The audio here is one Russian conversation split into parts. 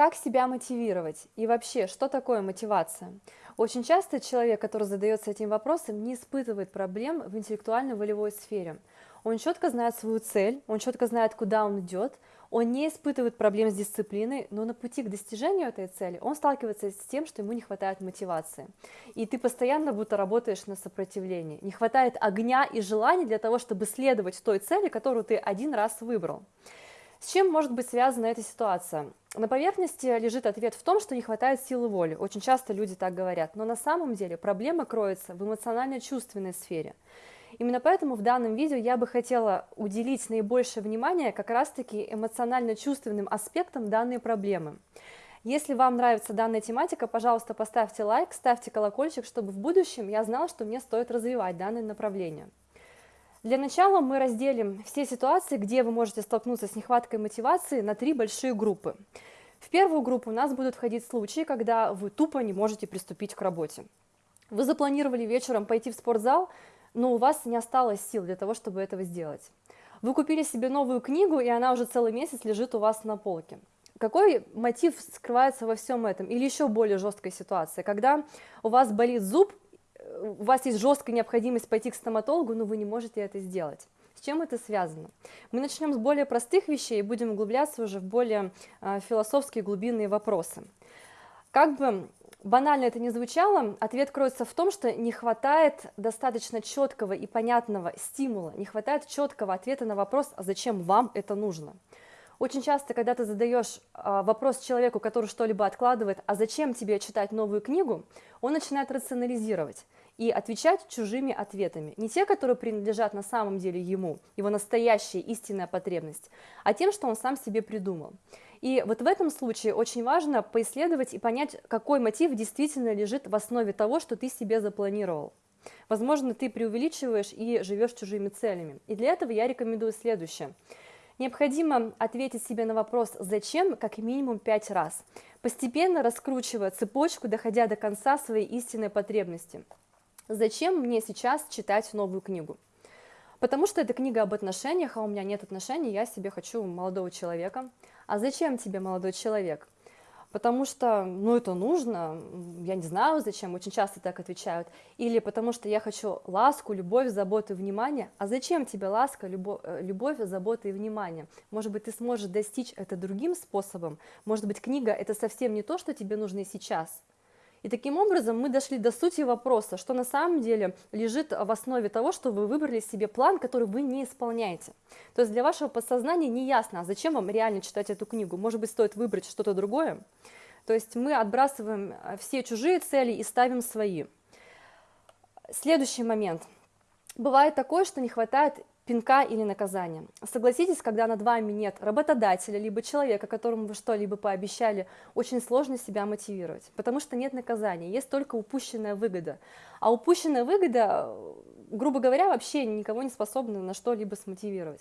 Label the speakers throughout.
Speaker 1: Как себя мотивировать? И вообще, что такое мотивация? Очень часто человек, который задается этим вопросом, не испытывает проблем в интеллектуально-волевой сфере. Он четко знает свою цель, он четко знает, куда он идет, он не испытывает проблем с дисциплиной, но на пути к достижению этой цели он сталкивается с тем, что ему не хватает мотивации. И ты постоянно будто работаешь на сопротивлении. Не хватает огня и желания для того, чтобы следовать той цели, которую ты один раз выбрал. С чем может быть связана эта ситуация? На поверхности лежит ответ в том, что не хватает силы воли. Очень часто люди так говорят. Но на самом деле проблема кроется в эмоционально-чувственной сфере. Именно поэтому в данном видео я бы хотела уделить наибольшее внимание как раз-таки эмоционально-чувственным аспектам данной проблемы. Если вам нравится данная тематика, пожалуйста, поставьте лайк, ставьте колокольчик, чтобы в будущем я знала, что мне стоит развивать данное направление. Для начала мы разделим все ситуации, где вы можете столкнуться с нехваткой мотивации на три большие группы. В первую группу у нас будут входить случаи, когда вы тупо не можете приступить к работе. Вы запланировали вечером пойти в спортзал, но у вас не осталось сил для того, чтобы этого сделать. Вы купили себе новую книгу, и она уже целый месяц лежит у вас на полке. Какой мотив скрывается во всем этом? Или еще более жесткая ситуация, когда у вас болит зуб, у вас есть жесткая необходимость пойти к стоматологу, но вы не можете это сделать. С чем это связано? Мы начнем с более простых вещей и будем углубляться уже в более э, философские глубинные вопросы. Как бы банально это не звучало, ответ кроется в том, что не хватает достаточно четкого и понятного стимула, не хватает четкого ответа на вопрос, а зачем вам это нужно. Очень часто, когда ты задаешь а, вопрос человеку, который что-либо откладывает, а зачем тебе читать новую книгу, он начинает рационализировать и отвечать чужими ответами. Не те, которые принадлежат на самом деле ему, его настоящая истинная потребность, а тем, что он сам себе придумал. И вот в этом случае очень важно поисследовать и понять, какой мотив действительно лежит в основе того, что ты себе запланировал. Возможно, ты преувеличиваешь и живешь чужими целями. И для этого я рекомендую следующее – Необходимо ответить себе на вопрос «зачем» как минимум пять раз, постепенно раскручивая цепочку, доходя до конца своей истинной потребности. Зачем мне сейчас читать новую книгу? Потому что это книга об отношениях, а у меня нет отношений, я себе хочу молодого человека. А зачем тебе молодой человек? потому что, ну, это нужно, я не знаю зачем, очень часто так отвечают, или потому что я хочу ласку, любовь, заботу и внимание, а зачем тебе ласка, любовь, э, любовь, забота и внимание? Может быть, ты сможешь достичь это другим способом, может быть, книга – это совсем не то, что тебе нужно сейчас, и таким образом мы дошли до сути вопроса, что на самом деле лежит в основе того, что вы выбрали себе план, который вы не исполняете. То есть для вашего подсознания не ясно, а зачем вам реально читать эту книгу. Может быть, стоит выбрать что-то другое. То есть мы отбрасываем э, все чужие цели и ставим свои. Следующий момент. Бывает такое, что не хватает пинка или наказания. Согласитесь, когда над вами нет работодателя, либо человека, которому вы что-либо пообещали, очень сложно себя мотивировать, потому что нет наказания, есть только упущенная выгода. А упущенная выгода, грубо говоря, вообще никого не способна на что-либо смотивировать.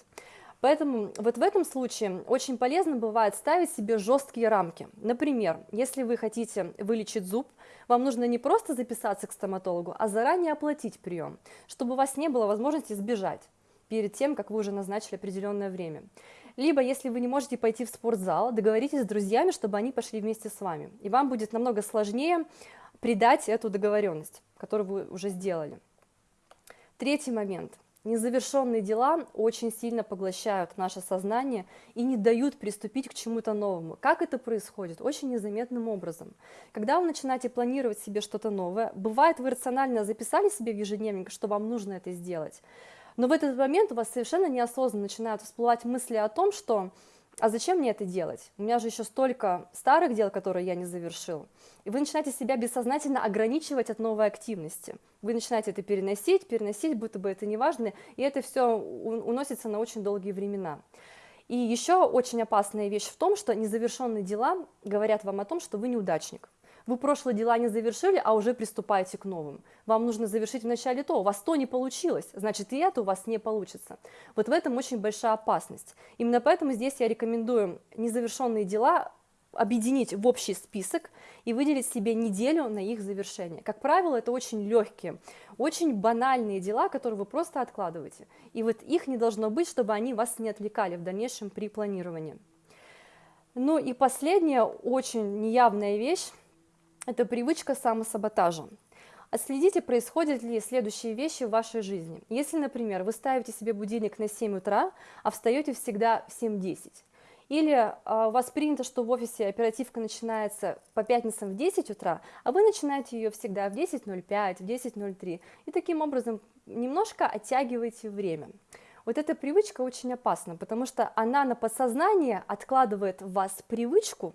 Speaker 1: Поэтому вот в этом случае очень полезно бывает ставить себе жесткие рамки. Например, если вы хотите вылечить зуб, вам нужно не просто записаться к стоматологу, а заранее оплатить прием, чтобы у вас не было возможности сбежать перед тем, как вы уже назначили определенное время. Либо, если вы не можете пойти в спортзал, договоритесь с друзьями, чтобы они пошли вместе с вами. И вам будет намного сложнее придать эту договоренность, которую вы уже сделали. Третий момент. Незавершенные дела очень сильно поглощают наше сознание и не дают приступить к чему-то новому. Как это происходит? Очень незаметным образом. Когда вы начинаете планировать себе что-то новое, бывает вы рационально записали себе в ежедневник, что вам нужно это сделать, но в этот момент у вас совершенно неосознанно начинают всплывать мысли о том, что а зачем мне это делать? У меня же еще столько старых дел, которые я не завершил. И вы начинаете себя бессознательно ограничивать от новой активности. Вы начинаете это переносить, переносить, будто бы это не важно, и это все уносится на очень долгие времена. И еще очень опасная вещь в том, что незавершенные дела говорят вам о том, что вы неудачник. Вы прошлые дела не завершили, а уже приступаете к новым. Вам нужно завершить вначале то, у вас то не получилось, значит и это у вас не получится. Вот в этом очень большая опасность. Именно поэтому здесь я рекомендую незавершенные дела объединить в общий список и выделить себе неделю на их завершение. Как правило, это очень легкие, очень банальные дела, которые вы просто откладываете. И вот их не должно быть, чтобы они вас не отвлекали в дальнейшем при планировании. Ну и последняя, очень неявная вещь, это привычка самосаботажа. Отследите, происходят ли следующие вещи в вашей жизни. Если, например, вы ставите себе будильник на 7 утра, а встаете всегда в 7.10, или а, у вас принято, что в офисе оперативка начинается по пятницам в 10 утра, а вы начинаете ее всегда в 10.05, в 10.03, и таким образом немножко оттягиваете время. Вот эта привычка очень опасна, потому что она на подсознание откладывает в вас привычку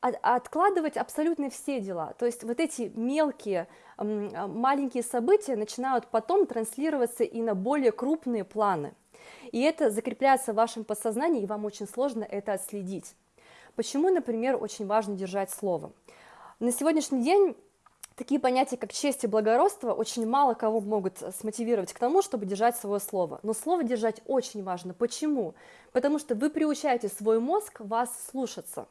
Speaker 1: откладывать абсолютно все дела. То есть вот эти мелкие, маленькие события начинают потом транслироваться и на более крупные планы. И это закрепляется в вашем подсознании, и вам очень сложно это отследить. Почему, например, очень важно держать слово? На сегодняшний день такие понятия, как честь и благородство, очень мало кого могут смотивировать к тому, чтобы держать свое слово. Но слово держать очень важно. Почему? Потому что вы приучаете свой мозг вас слушаться.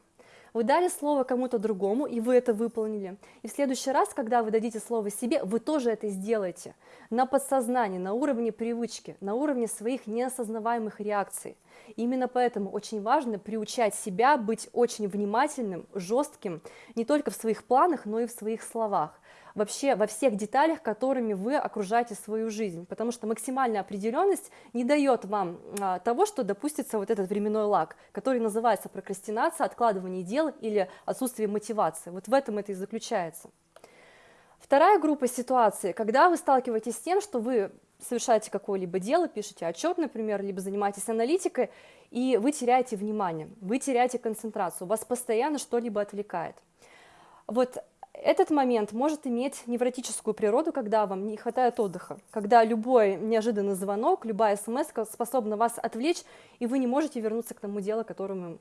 Speaker 1: Вы дали слово кому-то другому, и вы это выполнили. И в следующий раз, когда вы дадите слово себе, вы тоже это сделаете. На подсознании, на уровне привычки, на уровне своих неосознаваемых реакций. Именно поэтому очень важно приучать себя быть очень внимательным, жестким, не только в своих планах, но и в своих словах вообще во всех деталях, которыми вы окружаете свою жизнь, потому что максимальная определенность не дает вам а, того, что допустится вот этот временной лаг, который называется прокрастинация, откладывание дел или отсутствие мотивации. Вот в этом это и заключается. Вторая группа ситуаций, когда вы сталкиваетесь с тем, что вы совершаете какое-либо дело, пишете отчет, например, либо занимаетесь аналитикой, и вы теряете внимание, вы теряете концентрацию, вас постоянно что-либо отвлекает. Вот этот момент может иметь невротическую природу, когда вам не хватает отдыха, когда любой неожиданный звонок, любая смс способна вас отвлечь, и вы не можете вернуться к тому делу, которым,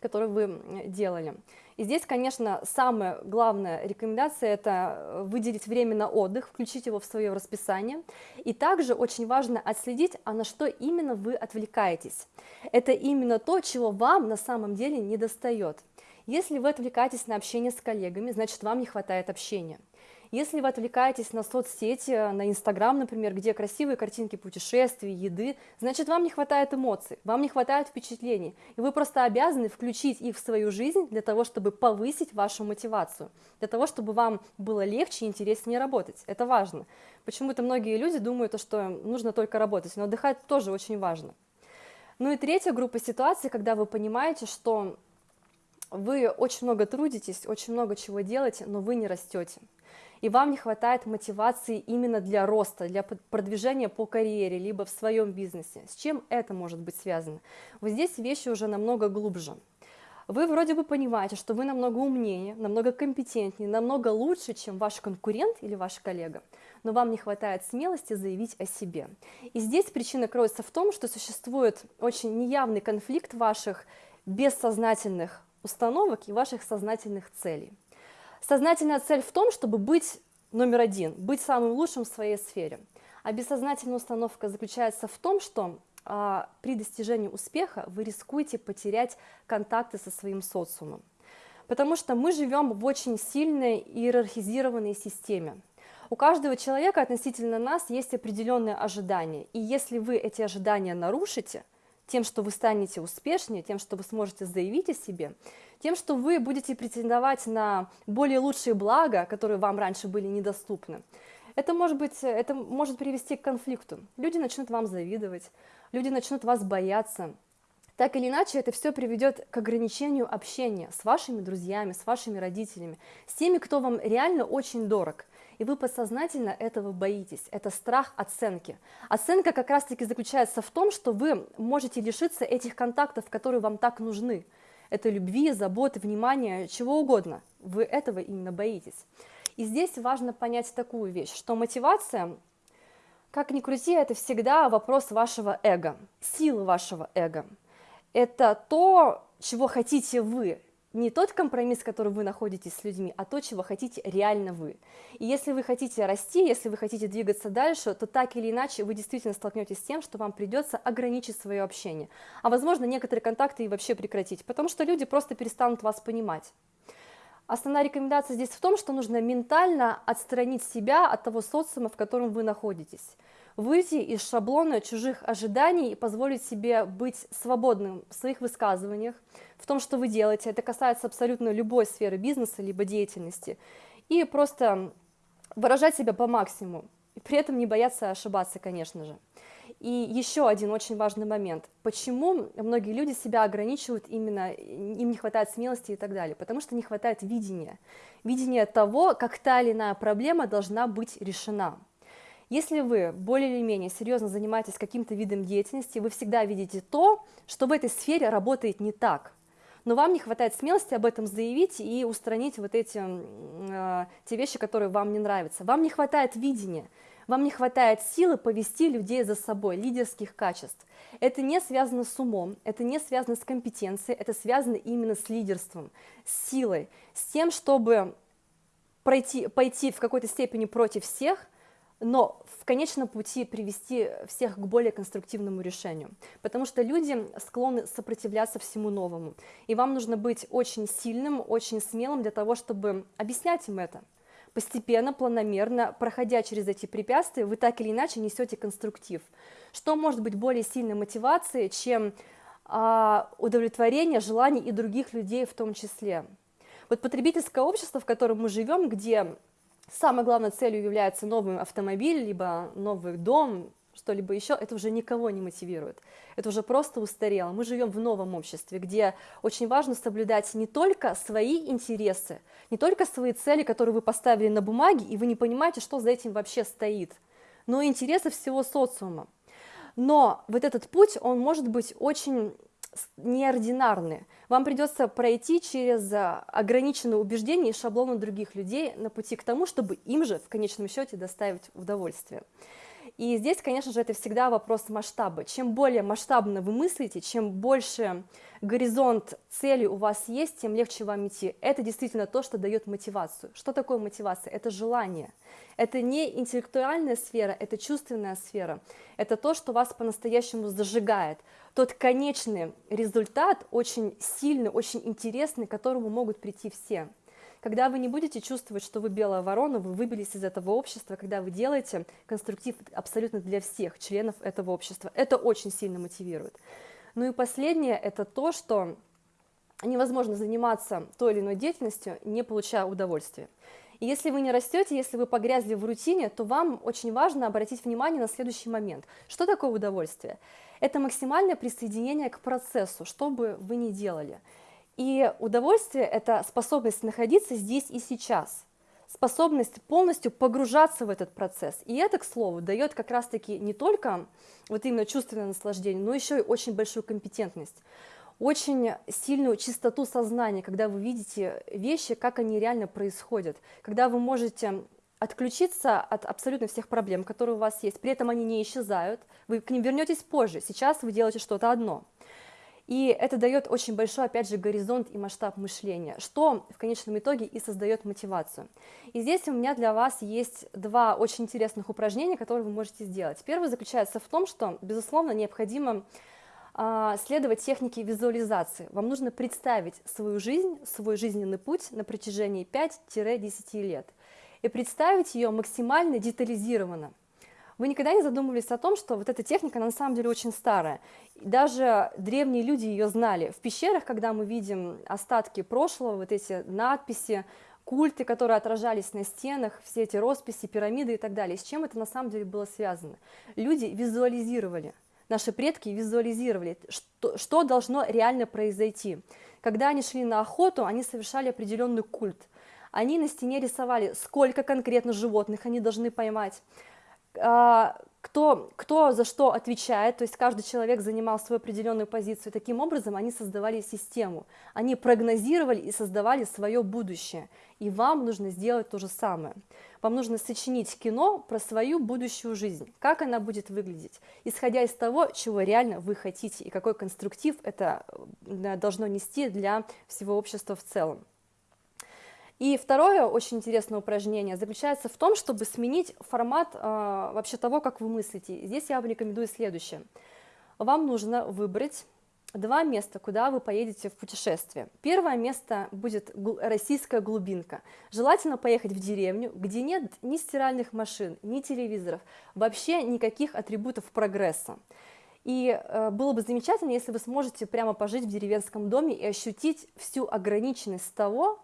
Speaker 1: которое вы делали. И здесь, конечно, самая главная рекомендация – это выделить время на отдых, включить его в свое расписание. И также очень важно отследить, а на что именно вы отвлекаетесь. Это именно то, чего вам на самом деле не достает. Если вы отвлекаетесь на общение с коллегами, значит, вам не хватает общения. Если вы отвлекаетесь на соцсети, на Инстаграм, например, где красивые картинки путешествий, еды, значит, вам не хватает эмоций, вам не хватает впечатлений, и вы просто обязаны включить их в свою жизнь для того, чтобы повысить вашу мотивацию, для того, чтобы вам было легче и интереснее работать. Это важно. Почему-то многие люди думают, что нужно только работать, но отдыхать тоже очень важно. Ну и третья группа ситуаций, когда вы понимаете, что вы очень много трудитесь, очень много чего делаете, но вы не растете. И вам не хватает мотивации именно для роста, для продвижения по карьере, либо в своем бизнесе. С чем это может быть связано? Вот здесь вещи уже намного глубже. Вы вроде бы понимаете, что вы намного умнее, намного компетентнее, намного лучше, чем ваш конкурент или ваш коллега, но вам не хватает смелости заявить о себе. И здесь причина кроется в том, что существует очень неявный конфликт ваших бессознательных установок и ваших сознательных целей. Сознательная цель в том, чтобы быть номер один, быть самым лучшим в своей сфере. А бессознательная установка заключается в том, что а, при достижении успеха вы рискуете потерять контакты со своим социумом. Потому что мы живем в очень сильной иерархизированной системе. У каждого человека относительно нас есть определенные ожидания. И если вы эти ожидания нарушите, тем, что вы станете успешнее, тем, что вы сможете заявить о себе, тем, что вы будете претендовать на более лучшие блага, которые вам раньше были недоступны. Это может, быть, это может привести к конфликту. Люди начнут вам завидовать, люди начнут вас бояться. Так или иначе, это все приведет к ограничению общения с вашими друзьями, с вашими родителями, с теми, кто вам реально очень дорог и вы подсознательно этого боитесь. Это страх оценки. Оценка как раз-таки заключается в том, что вы можете лишиться этих контактов, которые вам так нужны. Это любви, заботы, внимания, чего угодно. Вы этого именно боитесь. И здесь важно понять такую вещь, что мотивация, как ни крути, это всегда вопрос вашего эго, силы вашего эго. Это то, чего хотите вы, не тот компромисс, который вы находите с людьми, а то, чего хотите реально вы. И если вы хотите расти, если вы хотите двигаться дальше, то так или иначе вы действительно столкнетесь с тем, что вам придется ограничить свое общение. А возможно, некоторые контакты и вообще прекратить, потому что люди просто перестанут вас понимать. Основная рекомендация здесь в том, что нужно ментально отстранить себя от того социума, в котором вы находитесь. Выйти из шаблона чужих ожиданий и позволить себе быть свободным в своих высказываниях, в том, что вы делаете. Это касается абсолютно любой сферы бизнеса либо деятельности. И просто выражать себя по максимуму. И при этом не бояться ошибаться, конечно же. И еще один очень важный момент. Почему многие люди себя ограничивают именно, им не хватает смелости и так далее? Потому что не хватает видения. Видения того, как та или иная проблема должна быть решена. Если вы более или менее серьезно занимаетесь каким-то видом деятельности, вы всегда видите то, что в этой сфере работает не так. Но вам не хватает смелости об этом заявить и устранить вот эти э, те вещи, которые вам не нравятся. Вам не хватает видения, вам не хватает силы повести людей за собой, лидерских качеств. Это не связано с умом, это не связано с компетенцией, это связано именно с лидерством, с силой, с тем, чтобы пройти, пойти в какой-то степени против всех, но в конечном пути привести всех к более конструктивному решению, потому что люди склонны сопротивляться всему новому, и вам нужно быть очень сильным, очень смелым для того, чтобы объяснять им это. Постепенно, планомерно, проходя через эти препятствия, вы так или иначе несете конструктив. Что может быть более сильной мотивацией, чем а, удовлетворение желаний и других людей в том числе? Вот потребительское общество, в котором мы живем, где самой главной целью является новый автомобиль, либо новый дом, что-либо еще, это уже никого не мотивирует. Это уже просто устарело. Мы живем в новом обществе, где очень важно соблюдать не только свои интересы, не только свои цели, которые вы поставили на бумаге, и вы не понимаете, что за этим вообще стоит, но и интересы всего социума. Но вот этот путь, он может быть очень неординарны. Вам придется пройти через а, ограниченные убеждения и шаблоны других людей на пути к тому, чтобы им же в конечном счете доставить удовольствие. И здесь, конечно же, это всегда вопрос масштаба. Чем более масштабно вы мыслите, чем больше горизонт цели у вас есть, тем легче вам идти. Это действительно то, что дает мотивацию. Что такое мотивация? Это желание. Это не интеллектуальная сфера, это чувственная сфера. Это то, что вас по-настоящему зажигает. Тот конечный результат очень сильный, очень интересный, к которому могут прийти все. Когда вы не будете чувствовать, что вы белая ворона, вы выбились из этого общества, когда вы делаете конструктив абсолютно для всех членов этого общества. Это очень сильно мотивирует. Ну и последнее, это то, что невозможно заниматься той или иной деятельностью, не получая удовольствия. И если вы не растете, если вы погрязли в рутине, то вам очень важно обратить внимание на следующий момент. Что такое удовольствие? Это максимальное присоединение к процессу, что бы вы ни делали. И удовольствие – это способность находиться здесь и сейчас, способность полностью погружаться в этот процесс. И это, к слову, дает как раз-таки не только вот именно чувственное наслаждение, но еще и очень большую компетентность, очень сильную чистоту сознания, когда вы видите вещи, как они реально происходят, когда вы можете отключиться от абсолютно всех проблем, которые у вас есть, при этом они не исчезают, вы к ним вернетесь позже, сейчас вы делаете что-то одно – и это дает очень большой, опять же, горизонт и масштаб мышления, что в конечном итоге и создает мотивацию. И здесь у меня для вас есть два очень интересных упражнения, которые вы можете сделать. Первое заключается в том, что, безусловно, необходимо а, следовать технике визуализации. Вам нужно представить свою жизнь, свой жизненный путь на протяжении 5-10 лет и представить ее максимально детализированно. Вы никогда не задумывались о том, что вот эта техника на самом деле очень старая. Даже древние люди ее знали. В пещерах, когда мы видим остатки прошлого, вот эти надписи, культы, которые отражались на стенах, все эти росписи, пирамиды и так далее. С чем это на самом деле было связано? Люди визуализировали, наши предки визуализировали, что, что должно реально произойти. Когда они шли на охоту, они совершали определенный культ. Они на стене рисовали, сколько конкретно животных они должны поймать, кто, кто за что отвечает, то есть каждый человек занимал свою определенную позицию. Таким образом, они создавали систему, они прогнозировали и создавали свое будущее. И вам нужно сделать то же самое. Вам нужно сочинить кино про свою будущую жизнь, как она будет выглядеть, исходя из того, чего реально вы хотите и какой конструктив это э, должно нести для всего общества в целом. И второе очень интересное упражнение заключается в том, чтобы сменить формат э, вообще того, как вы мыслите. Здесь я вам рекомендую следующее. Вам нужно выбрать два места, куда вы поедете в путешествие. Первое место будет российская глубинка. Желательно поехать в деревню, где нет ни стиральных машин, ни телевизоров, вообще никаких атрибутов прогресса. И э, было бы замечательно, если вы сможете прямо пожить в деревенском доме и ощутить всю ограниченность того,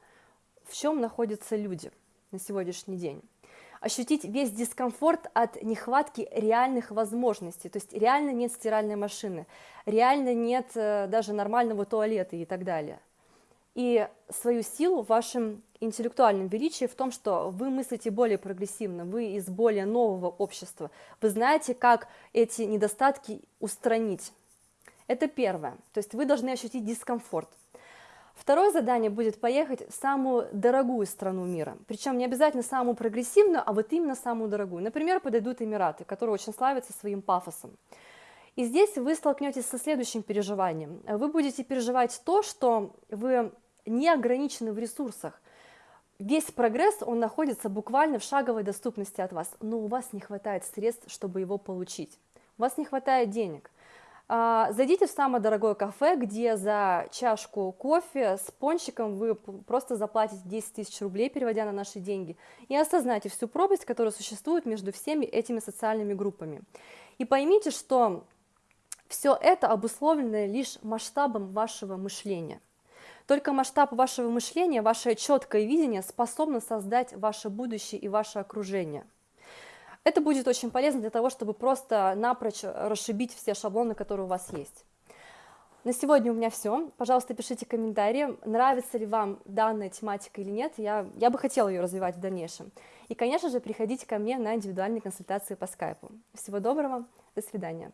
Speaker 1: в чем находятся люди на сегодняшний день ощутить весь дискомфорт от нехватки реальных возможностей, то есть реально нет стиральной машины, реально нет э, даже нормального туалета и так далее. И свою силу в вашем интеллектуальном величии в том, что вы мыслите более прогрессивно, вы из более нового общества, вы знаете, как эти недостатки устранить. Это первое, то есть вы должны ощутить дискомфорт – Второе задание будет поехать в самую дорогую страну мира, причем не обязательно самую прогрессивную, а вот именно самую дорогую. Например, подойдут Эмираты, которые очень славятся своим пафосом. И здесь вы столкнетесь со следующим переживанием. Вы будете переживать то, что вы не ограничены в ресурсах. Весь прогресс, он находится буквально в шаговой доступности от вас, но у вас не хватает средств, чтобы его получить. У вас не хватает денег. А, зайдите в самое дорогое кафе, где за чашку кофе с пончиком вы просто заплатите 10 тысяч рублей, переводя на наши деньги, и осознайте всю пропасть, которая существует между всеми этими социальными группами. И поймите, что все это обусловлено лишь масштабом вашего мышления. Только масштаб вашего мышления, ваше четкое видение способно создать ваше будущее и ваше окружение – это будет очень полезно для того, чтобы просто напрочь расшибить все шаблоны, которые у вас есть. На сегодня у меня все. Пожалуйста, пишите комментарии, нравится ли вам данная тематика или нет. Я, я бы хотела ее развивать в дальнейшем. И, конечно же, приходите ко мне на индивидуальные консультации по скайпу. Всего доброго, до свидания.